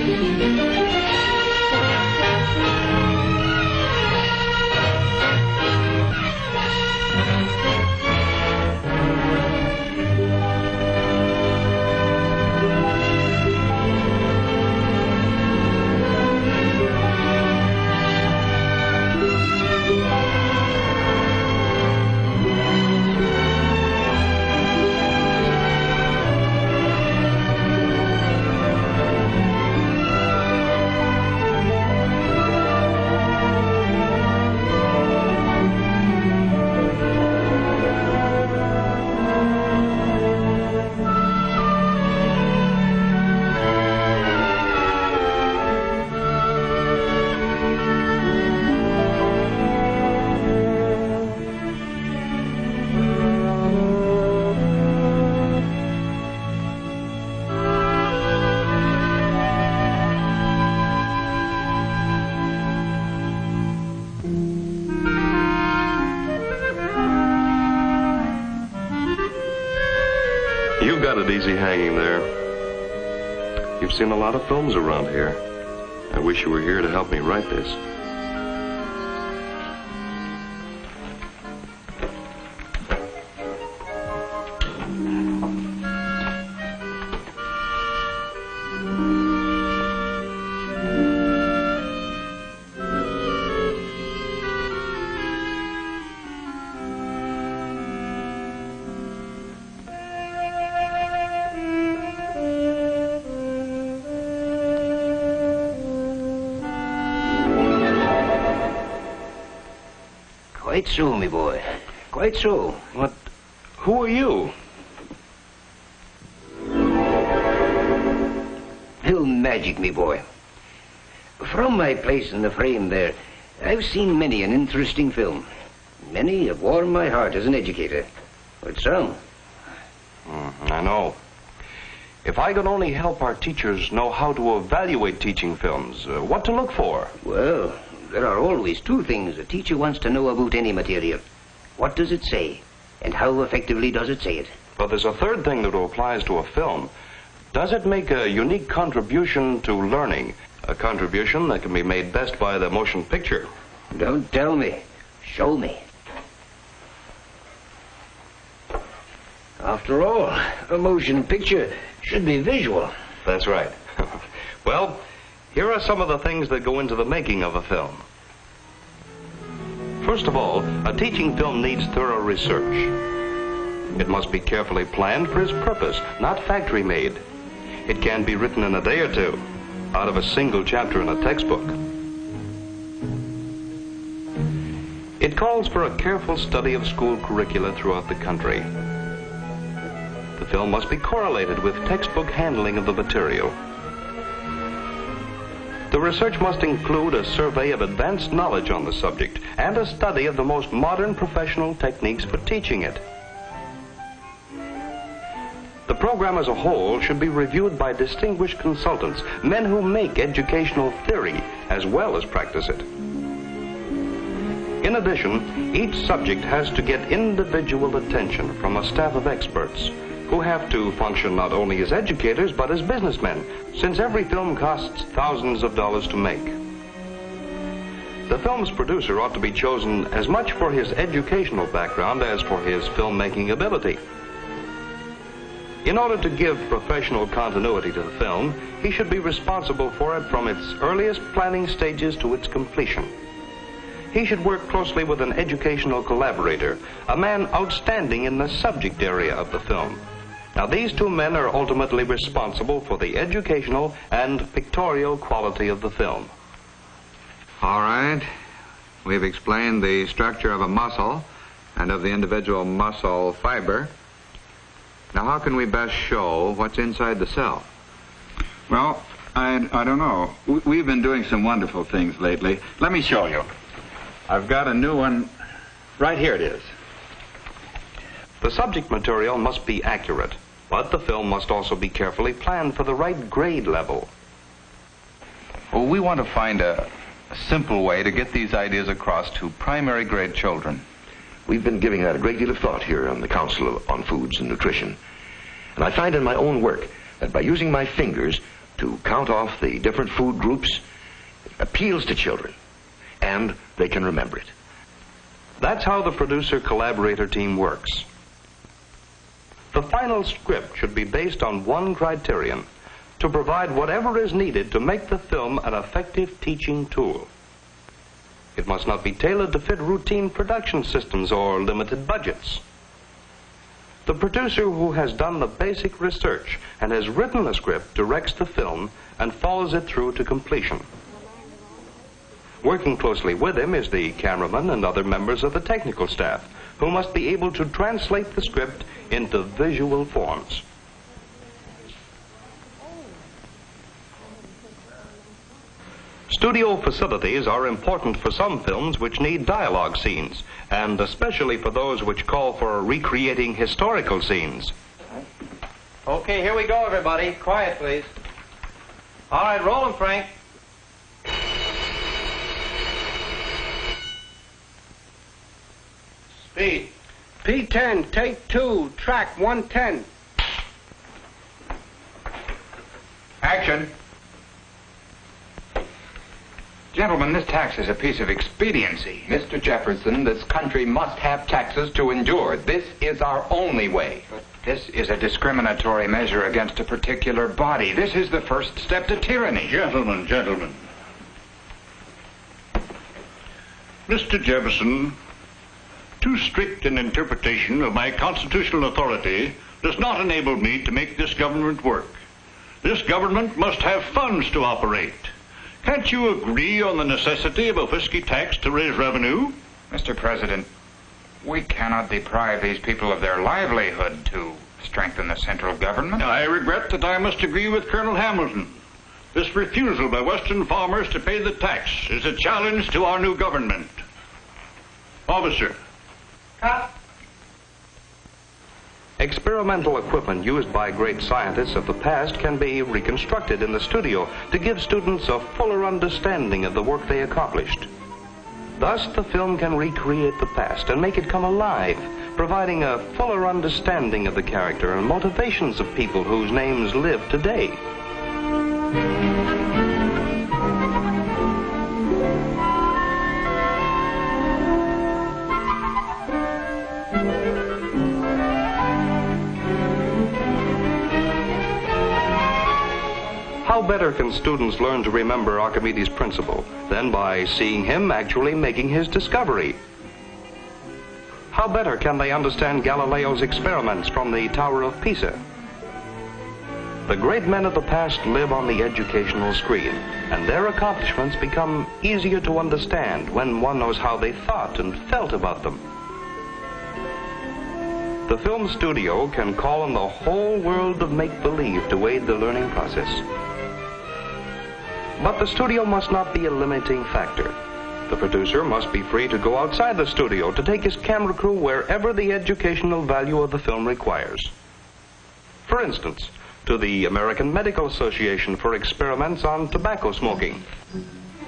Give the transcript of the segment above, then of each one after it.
You've got it easy hanging there. You've seen a lot of films around here. I wish you were here to help me write this. Quite so, me boy. Quite so. What? Who are you? Film magic, me boy. From my place in the frame there, I've seen many an interesting film. Many have warmed my heart as an educator. But some, Mm, I know. If I could only help our teachers know how to evaluate teaching films, uh, what to look for. well, there are always two things a teacher wants to know about any material. What does it say? And how effectively does it say it? But there's a third thing that applies to a film. Does it make a unique contribution to learning? A contribution that can be made best by the motion picture. Don't tell me. Show me. After all, a motion picture should be visual. That's right. well, here are some of the things that go into the making of a film. First of all, a teaching film needs thorough research. It must be carefully planned for its purpose, not factory made. It can be written in a day or two, out of a single chapter in a textbook. It calls for a careful study of school curricula throughout the country. The film must be correlated with textbook handling of the material. The research must include a survey of advanced knowledge on the subject and a study of the most modern professional techniques for teaching it. The program as a whole should be reviewed by distinguished consultants, men who make educational theory as well as practice it. In addition, each subject has to get individual attention from a staff of experts who have to function not only as educators but as businessmen, since every film costs thousands of dollars to make. The film's producer ought to be chosen as much for his educational background as for his filmmaking ability. In order to give professional continuity to the film, he should be responsible for it from its earliest planning stages to its completion. He should work closely with an educational collaborator, a man outstanding in the subject area of the film. Now, these two men are ultimately responsible for the educational and pictorial quality of the film. All right. We've explained the structure of a muscle and of the individual muscle fiber. Now, how can we best show what's inside the cell? Well, I, I don't know. We- We've been doing some wonderful things lately. Let me show you. I've got a new one. Right here it is. The subject material must be accurate, but the film must also be carefully planned for the right grade level. Well, we want to find a, a simple way to get these ideas across to primary grade children. We've been giving that a great deal of thought here on the Council on Foods and Nutrition. And I find in my own work that by using my fingers to count off the different food groups it appeals to children, and they can remember it. That's how the producer collaborator team works. The final script should be based on one criterion to provide whatever is needed to make the film an effective teaching tool. It must not be tailored to fit routine production systems or limited budgets. The producer who has done the basic research and has written the script directs the film and follows it through to completion. Working closely with him is the cameraman and other members of the technical staff who must be able to translate the script into visual forms. Studio facilities are important for some films which need dialogue scenes, and especially for those which call for recreating historical scenes. Okay, here we go, everybody. Quiet, please. All right, roll 'em, Frank. Speed. P10, take two, track 110. Action. Gentlemen, this tax is a piece of expediency. Mr. Jefferson, this country must have taxes to endure. This is our only way. But this is a discriminatory measure against a particular body. This is the first step to tyranny. Gentlemen, gentlemen. Mr. Jefferson, too strict an interpretation of my constitutional authority does not enable me to make this government work. This government must have funds to operate. Can't you agree on the necessity of a whiskey tax to raise revenue? Mr. President, we cannot deprive these people of their livelihood to strengthen the central government. I regret that I must agree with Colonel Hamilton. This refusal by Western farmers to pay the tax is a challenge to our new government. Officer. Experimental equipment used by great scientists of the past can be reconstructed in the studio to give students a fuller understanding of the work they accomplished. Thus, the film can recreate the past and make it come alive, providing a fuller understanding of the character and motivations of people whose names live today. Better can students learn to remember Archimedes' principle than by seeing him actually making his discovery? How better can they understand Galileo's experiments from the Tower of Pisa? The great men of the past live on the educational screen, and their accomplishments become easier to understand when one knows how they thought and felt about them. The film studio can call on the whole world of make-believe to aid the learning process. But the studio must not be a limiting factor. The producer must be free to go outside the studio to take his camera crew wherever the educational value of the film requires. For instance, to the American Medical Association for experiments on tobacco smoking.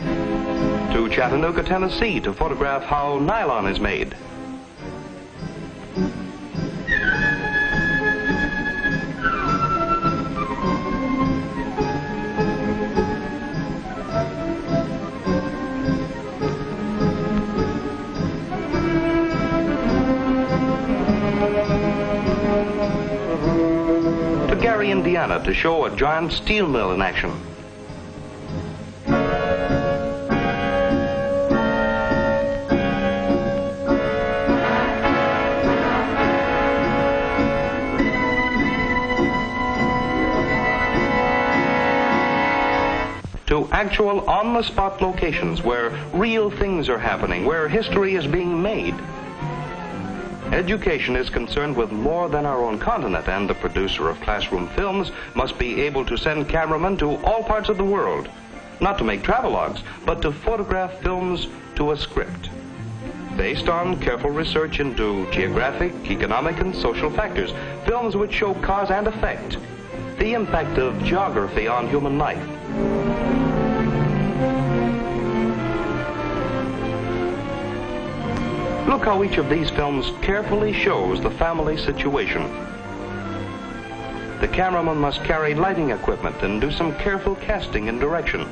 To Chattanooga, Tennessee to photograph how nylon is made. Indiana to show a giant steel mill in action. To actual on-the-spot locations where real things are happening, where history is being made. Education is concerned with more than our own continent, and the producer of classroom films must be able to send cameramen to all parts of the world, not to make travelogues, but to photograph films to a script. Based on careful research into geographic, economic, and social factors, films which show cause and effect, the impact of geography on human life. Look how each of these films carefully shows the family situation. the cameraman must carry lighting equipment and do some careful casting and direction.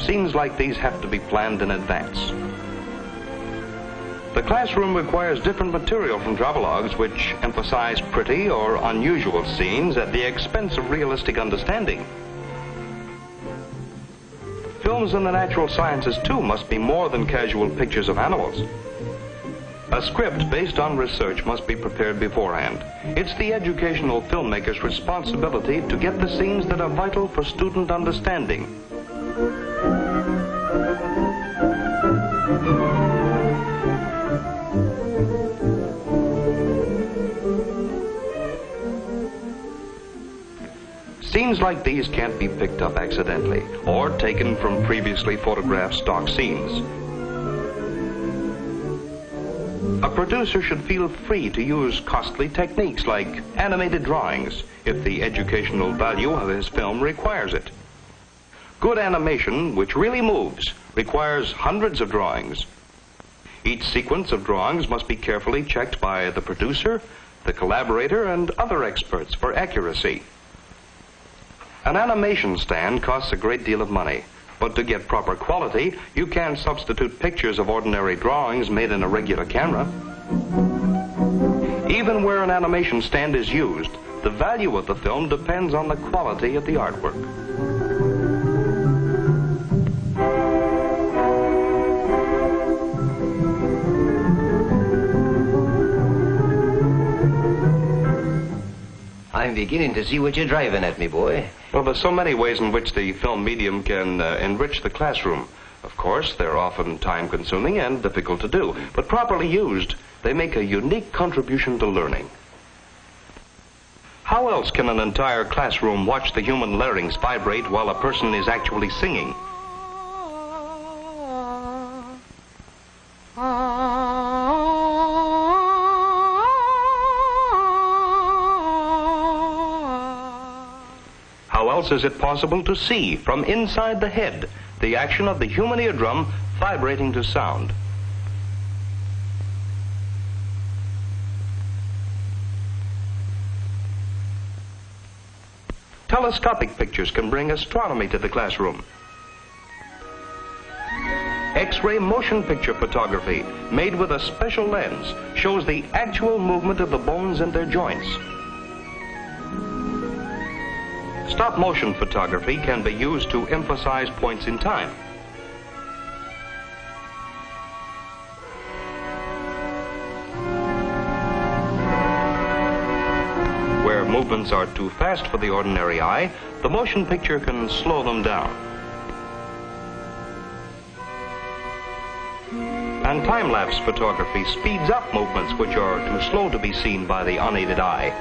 Scenes like these have to be planned in advance. The classroom requires different material from travelogues which emphasize pretty or unusual scenes at the expense of realistic understanding. Films in the natural sciences, too, must be more than casual pictures of animals. A script based on research must be prepared beforehand. It's the educational filmmaker's responsibility to get the scenes that are vital for student understanding. Scenes like these can't be picked up accidentally or taken from previously photographed stock scenes. A producer should feel free to use costly techniques like animated drawings if the educational value of his film requires it. Good animation, which really moves, requires hundreds of drawings. Each sequence of drawings must be carefully checked by the producer, the collaborator, and other experts for accuracy. An animation stand costs a great deal of money, but to get proper quality, you can substitute pictures of ordinary drawings made in a regular camera. Even where an animation stand is used, the value of the film depends on the quality of the artwork. I'm beginning to see what you're driving at me, boy. Well, there's so many ways in which the film medium can uh, enrich the classroom. Of course, they're often time consuming and difficult to do, but properly used, they make a unique contribution to learning. How else can an entire classroom watch the human larynx vibrate while a person is actually singing? Else is it possible to see from inside the head the action of the human eardrum vibrating to sound? Telescopic pictures can bring astronomy to the classroom. X-ray motion picture photography, made with a special lens, shows the actual movement of the bones and their joints. Stop motion photography can be used to emphasize points in time. Where movements are too fast for the ordinary eye, the motion picture can slow them down. And time-lapse photography speeds up movements which are too slow to be seen by the unaided eye.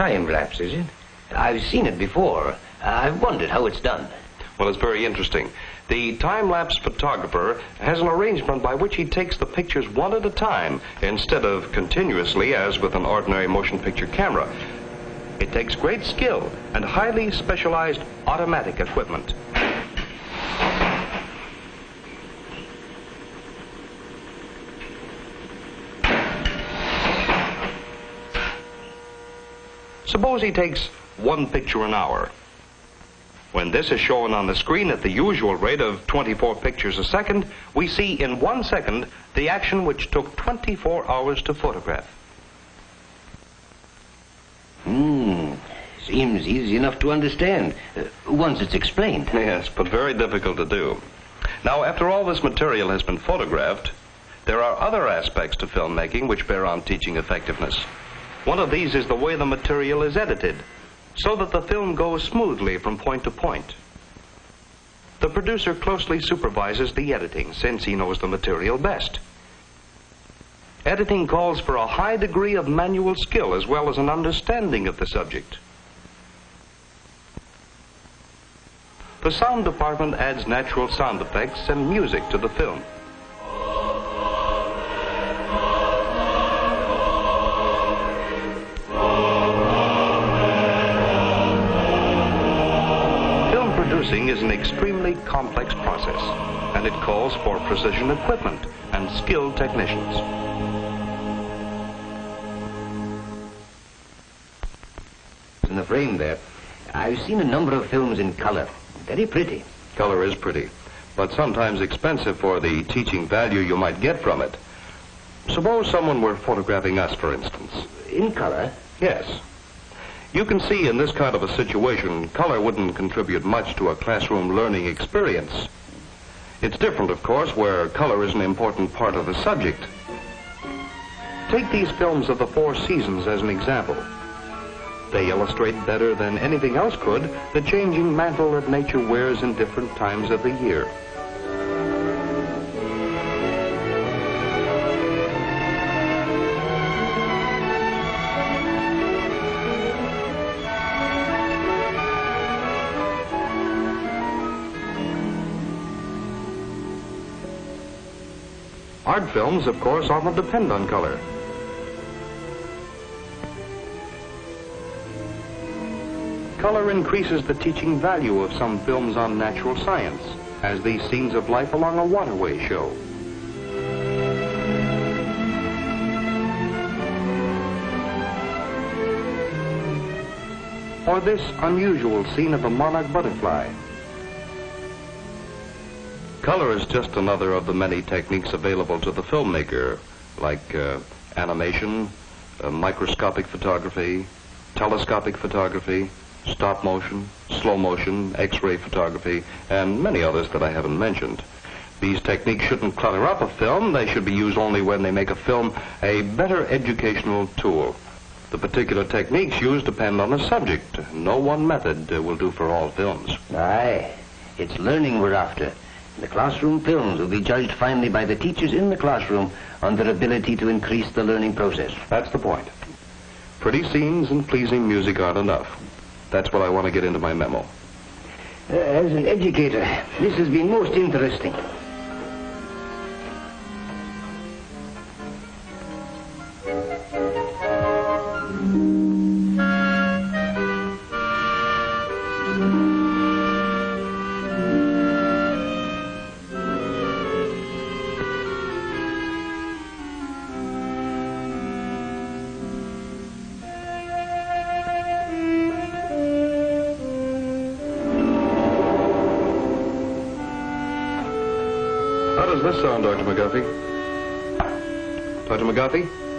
Time lapse, is it? I've seen it before. I've wondered how it's done. Well, it's very interesting. The time-lapse photographer has an arrangement by which he takes the pictures one at a time instead of continuously as with an ordinary motion picture camera. It takes great skill and highly specialized automatic equipment. Suppose he takes one picture an hour. When this is shown on the screen at the usual rate of 24 pictures a second, we see in one second the action which took 24 hours to photograph. Hmm. Seems easy enough to understand uh, once it's explained. Yes, but very difficult to do. Now, after all this material has been photographed, there are other aspects to filmmaking which bear on teaching effectiveness. One of these is the way the material is edited, so that the film goes smoothly from point to point. The producer closely supervises the editing since he knows the material best. Editing calls for a high degree of manual skill as well as an understanding of the subject. The sound department adds natural sound effects and music to the film. Producing is an extremely complex process, and it calls for precision equipment and skilled technicians. In the frame there, I've seen a number of films in color. Very pretty. Color is pretty, but sometimes expensive for the teaching value you might get from it. Suppose someone were photographing us, for instance. In color? Yes. You can see in this kind of a situation, color wouldn't contribute much to a classroom learning experience. It's different, of course, where color is an important part of the subject. Take these films of the Four Seasons as an example. They illustrate better than anything else could the changing mantle that nature wears in different times of the year. Films, of course, often depend on color. Color increases the teaching value of some films on natural science, as these scenes of life along a waterway show. Or this unusual scene of a monarch butterfly. Color is just another of the many techniques available to the filmmaker, like uh, animation, uh, microscopic photography, telescopic photography, stop motion, slow motion, X-ray photography, and many others that I haven't mentioned. These techniques shouldn't clutter up a film. They should be used only when they make a film a better educational tool. The particular techniques used depend on the subject. No one method uh, will do for all films. Aye, it's learning we're after. The classroom films will be judged finally by the teachers in the classroom on their ability to increase the learning process. That's the point. Pretty scenes and pleasing music aren't enough. That's what I want to get into my memo. Uh, as an educator, this has been most interesting. Sound, Dr. McGuffey? Dr. McGuffey?